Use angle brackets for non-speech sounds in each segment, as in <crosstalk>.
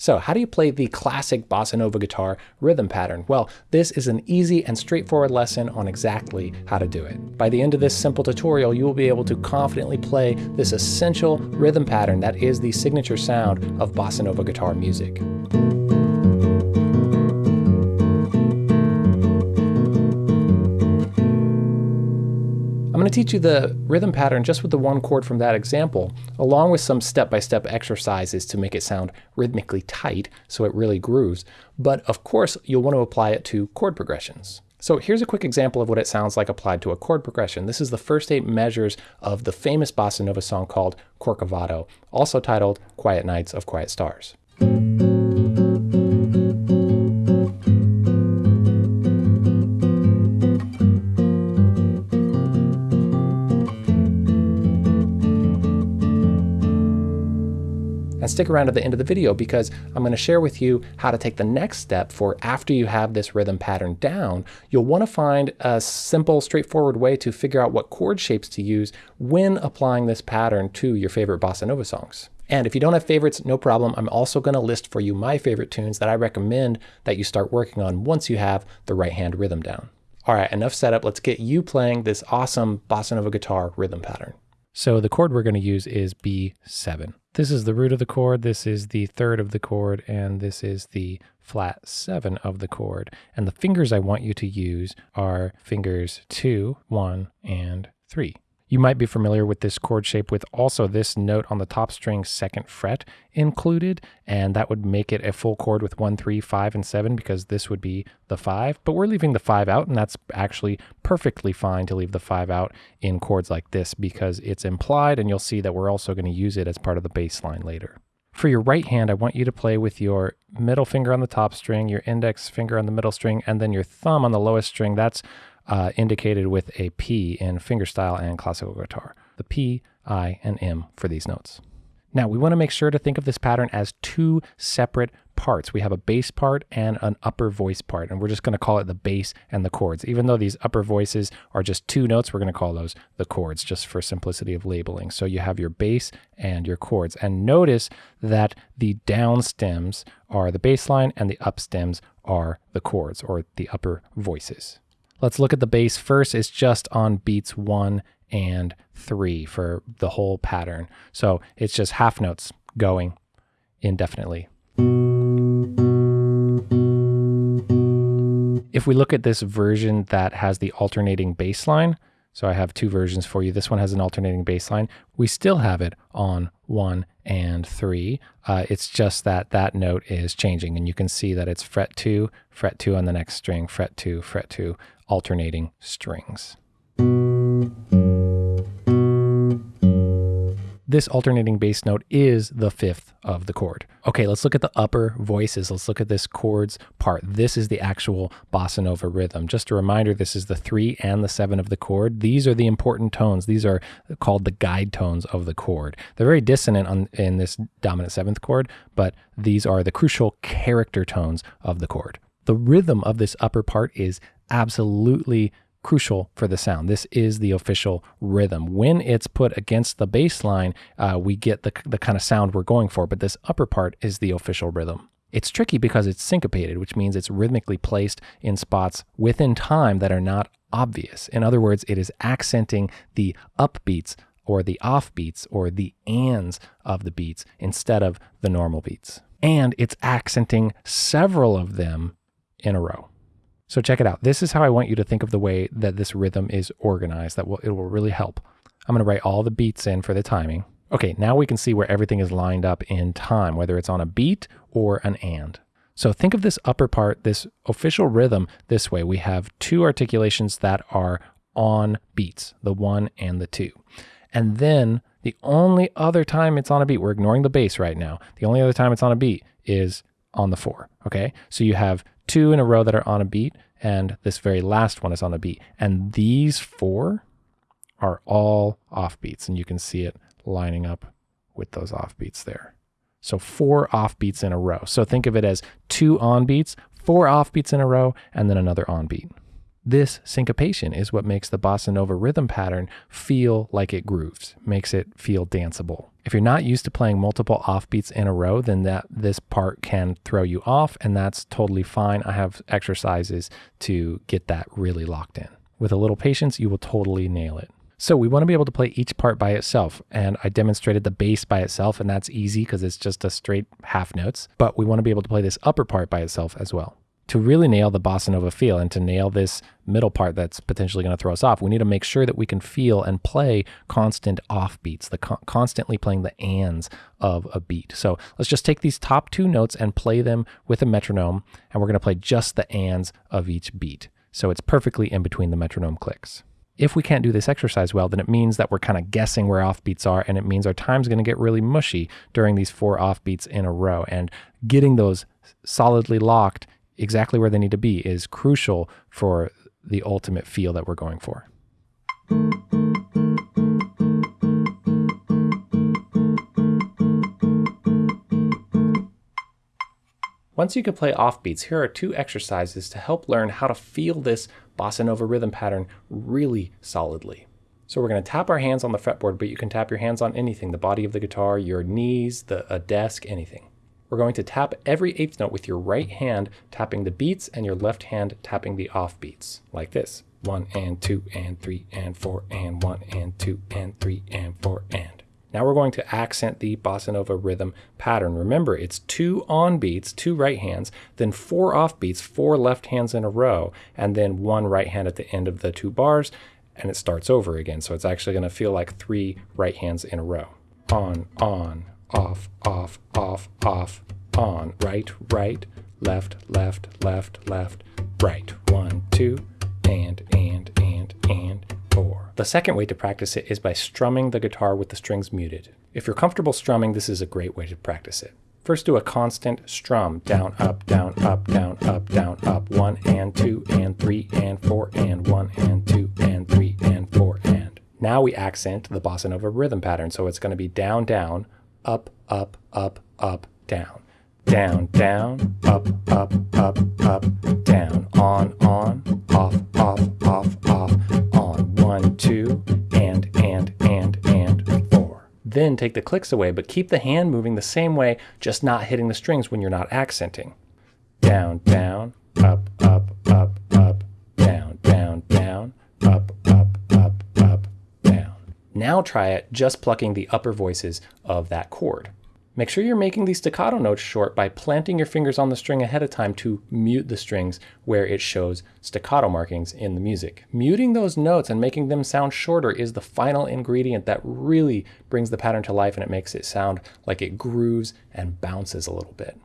So how do you play the classic bossa nova guitar rhythm pattern? Well, this is an easy and straightforward lesson on exactly how to do it. By the end of this simple tutorial, you will be able to confidently play this essential rhythm pattern that is the signature sound of bossa nova guitar music. To teach you the rhythm pattern just with the one chord from that example, along with some step-by-step -step exercises to make it sound rhythmically tight so it really grooves. But of course, you'll want to apply it to chord progressions. So here's a quick example of what it sounds like applied to a chord progression. This is the first eight measures of the famous bossa nova song called Corcovado, also titled Quiet Nights of Quiet Stars. And stick around to the end of the video because I'm going to share with you how to take the next step for after you have this rhythm pattern down, you'll want to find a simple, straightforward way to figure out what chord shapes to use when applying this pattern to your favorite bossa nova songs. And if you don't have favorites, no problem. I'm also going to list for you my favorite tunes that I recommend that you start working on once you have the right hand rhythm down. All right, enough setup. Let's get you playing this awesome bossa nova guitar rhythm pattern. So the chord we're going to use is B7. This is the root of the chord, this is the third of the chord, and this is the flat 7 of the chord. And the fingers I want you to use are fingers 2, 1, and 3. You might be familiar with this chord shape with also this note on the top string second fret included, and that would make it a full chord with one, three, five, and 7 because this would be the 5, but we're leaving the 5 out, and that's actually perfectly fine to leave the 5 out in chords like this because it's implied, and you'll see that we're also going to use it as part of the bass line later. For your right hand, I want you to play with your middle finger on the top string, your index finger on the middle string, and then your thumb on the lowest string. That's uh, indicated with a P in fingerstyle and classical guitar. The P, I, and M for these notes. Now we want to make sure to think of this pattern as two separate parts. We have a bass part and an upper voice part, and we're just going to call it the bass and the chords. Even though these upper voices are just two notes, we're going to call those the chords just for simplicity of labeling. So you have your bass and your chords. And notice that the down stems are the bass line and the up stems are the chords or the upper voices. Let's look at the bass first. It's just on beats one and three for the whole pattern. So it's just half notes going indefinitely. If we look at this version that has the alternating bass line, so I have two versions for you. This one has an alternating bass line. We still have it on one and three. Uh, it's just that that note is changing and you can see that it's fret two, fret two on the next string, fret two, fret two, alternating strings. This alternating bass note is the fifth of the chord. Okay, let's look at the upper voices. Let's look at this chords part. This is the actual bossa nova rhythm. Just a reminder, this is the three and the seven of the chord. These are the important tones. These are called the guide tones of the chord. They're very dissonant on, in this dominant seventh chord, but these are the crucial character tones of the chord. The rhythm of this upper part is absolutely crucial for the sound. This is the official rhythm. When it's put against the bass line, uh, we get the, the kind of sound we're going for, but this upper part is the official rhythm. It's tricky because it's syncopated, which means it's rhythmically placed in spots within time that are not obvious. In other words, it is accenting the upbeats or the offbeats or the ands of the beats instead of the normal beats. And it's accenting several of them in a row. So check it out. This is how I want you to think of the way that this rhythm is organized. That will it will really help. I'm going to write all the beats in for the timing. Okay, now we can see where everything is lined up in time, whether it's on a beat or an and. So think of this upper part, this official rhythm this way. We have two articulations that are on beats, the one and the two. And then the only other time it's on a beat, we're ignoring the bass right now. The only other time it's on a beat is on the four. Okay. So you have two in a row that are on a beat, and this very last one is on a beat. And these four are all off beats, and you can see it lining up with those off beats there. So four off beats in a row. So think of it as two on beats, four off beats in a row, and then another on beat. This syncopation is what makes the bossa nova rhythm pattern feel like it grooves, makes it feel danceable. If you're not used to playing multiple offbeats in a row, then that this part can throw you off, and that's totally fine. I have exercises to get that really locked in. With a little patience, you will totally nail it. So we want to be able to play each part by itself. And I demonstrated the bass by itself, and that's easy because it's just a straight half notes. But we want to be able to play this upper part by itself as well. To really nail the bossa nova feel and to nail this middle part that's potentially going to throw us off, we need to make sure that we can feel and play constant offbeats, the con constantly playing the ands of a beat. So let's just take these top two notes and play them with a metronome, and we're going to play just the ands of each beat. So it's perfectly in between the metronome clicks. If we can't do this exercise well, then it means that we're kind of guessing where offbeats are, and it means our time's going to get really mushy during these four offbeats in a row. And getting those solidly locked exactly where they need to be is crucial for the ultimate feel that we're going for. Once you can play offbeats, here are two exercises to help learn how to feel this bossa nova rhythm pattern really solidly. So we're going to tap our hands on the fretboard, but you can tap your hands on anything, the body of the guitar, your knees, the, a desk, anything. We're going to tap every eighth note with your right hand tapping the beats and your left hand tapping the off beats, like this. One and two and three and four and one and two and three and four and. Now we're going to accent the bossa nova rhythm pattern. Remember, it's two on beats, two right hands, then four off beats, four left hands in a row, and then one right hand at the end of the two bars, and it starts over again. So it's actually going to feel like three right hands in a row. On, on, off, off, off, off, on, right, right, left, left, left, left, right. One, two, and, and, and, and, four. The second way to practice it is by strumming the guitar with the strings muted. If you're comfortable strumming, this is a great way to practice it. First do a constant strum, down, up, down, up, down, up, down, up, one and two and three and four and one and two and three and four and. Now we accent the bossa nova rhythm pattern, so it's going to be down, down, up, up, up, up, down. Down, down, up, up, up, up, down, on, on, off, off, off, off, on. one, two, and, and, and, and, four. Then take the clicks away, but keep the hand moving the same way, just not hitting the strings when you're not accenting. Down, down, Now try it just plucking the upper voices of that chord. Make sure you're making these staccato notes short by planting your fingers on the string ahead of time to mute the strings where it shows staccato markings in the music. Muting those notes and making them sound shorter is the final ingredient that really brings the pattern to life and it makes it sound like it grooves and bounces a little bit.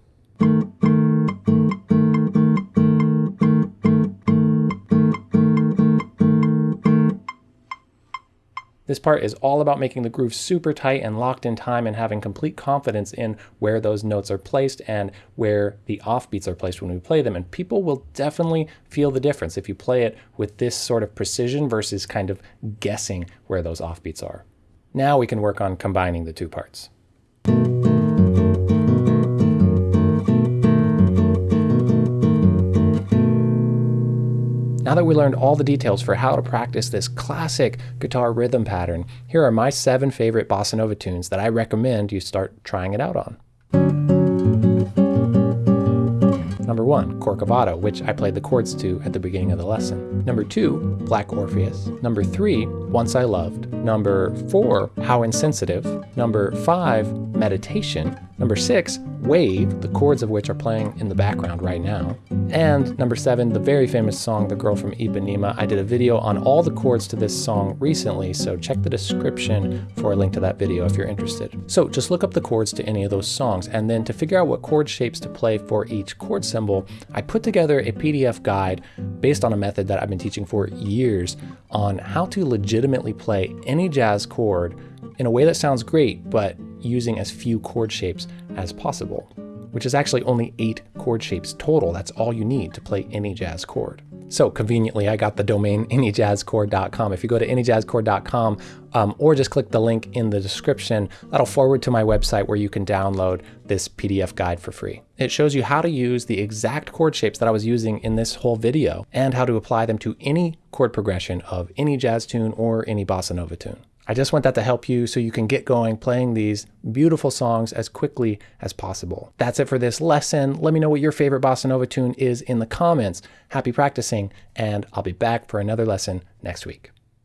This part is all about making the groove super tight and locked in time and having complete confidence in where those notes are placed and where the offbeats are placed when we play them. And people will definitely feel the difference if you play it with this sort of precision versus kind of guessing where those offbeats are. Now we can work on combining the two parts. Now that we learned all the details for how to practice this classic guitar rhythm pattern, here are my seven favorite bossa nova tunes that I recommend you start trying it out on. Number one, Corcovado, which I played the chords to at the beginning of the lesson. Number two, Black Orpheus. Number three, Once I Loved. Number four, How Insensitive. Number five, Meditation. Number six, Wave, the chords of which are playing in the background right now. And number seven, the very famous song, The Girl from Ipanema. I did a video on all the chords to this song recently, so check the description for a link to that video if you're interested. So just look up the chords to any of those songs, and then to figure out what chord shapes to play for each chord symbol, I put together a PDF guide based on a method that I've been teaching for years on how to legitimately play any jazz chord in a way that sounds great, but using as few chord shapes as possible, which is actually only eight chord shapes total. That's all you need to play any jazz chord. So conveniently, I got the domain <laughs> anyjazzchord.com. If you go to anyjazzchord.com um, or just click the link in the description, that'll forward to my website where you can download this PDF guide for free. It shows you how to use the exact chord shapes that I was using in this whole video and how to apply them to any chord progression of any jazz tune or any bossa nova tune. I just want that to help you so you can get going playing these beautiful songs as quickly as possible. That's it for this lesson. Let me know what your favorite bossa nova tune is in the comments. Happy practicing, and I'll be back for another lesson next week.